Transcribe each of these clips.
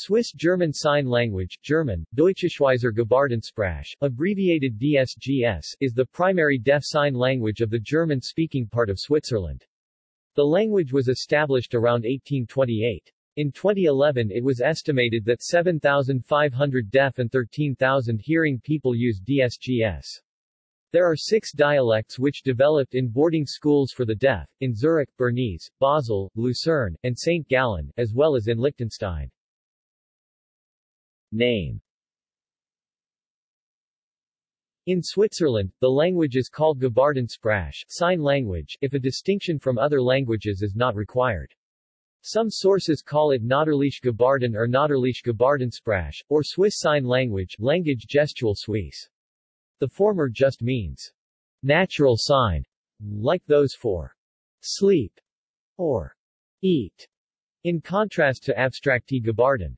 Swiss German Sign Language German, Deutsche-Schweizer Gebärdensprache, abbreviated DSGS, is the primary deaf sign language of the German-speaking part of Switzerland. The language was established around 1828. In 2011 it was estimated that 7,500 deaf and 13,000 hearing people use DSGS. There are six dialects which developed in boarding schools for the deaf, in Zurich, Bernese, Basel, Lucerne, and St. Gallen, as well as in Liechtenstein. Name in Switzerland, the language is called Gebärdensprache sign language, if a distinction from other languages is not required. Some sources call it Natürliche Gebärden or Natürliche Gebärdensprache, or Swiss Sign Language Language Gestuelle Suisse. The former just means natural sign, like those for sleep or eat, in contrast to abstrakte Gebärden,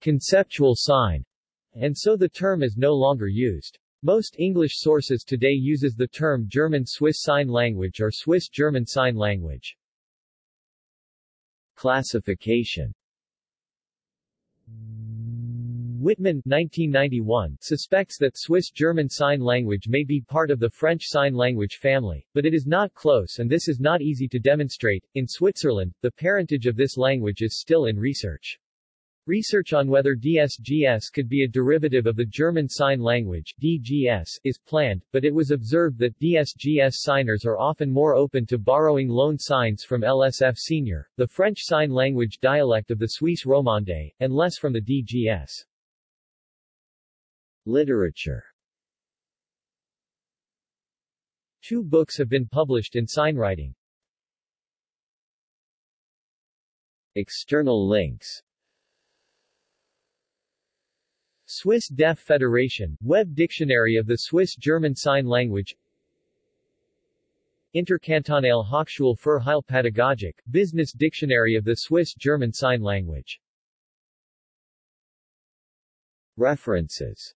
conceptual sign, and so the term is no longer used. Most English sources today uses the term German Swiss Sign Language or Swiss German Sign Language. Classification Wittmann 1991 suspects that Swiss-German Sign Language may be part of the French Sign Language family, but it is not close and this is not easy to demonstrate. In Switzerland, the parentage of this language is still in research. Research on whether DSGS could be a derivative of the German Sign Language DGS is planned, but it was observed that DSGS signers are often more open to borrowing loan signs from LSF Senior, the French Sign Language dialect of the Suisse romande, and less from the DGS. Literature Two books have been published in signwriting. External links Swiss Deaf Federation, Web Dictionary of the Swiss German Sign Language. Interkantonale Hochschule für Heilpädagogik, Business Dictionary of the Swiss German Sign Language. References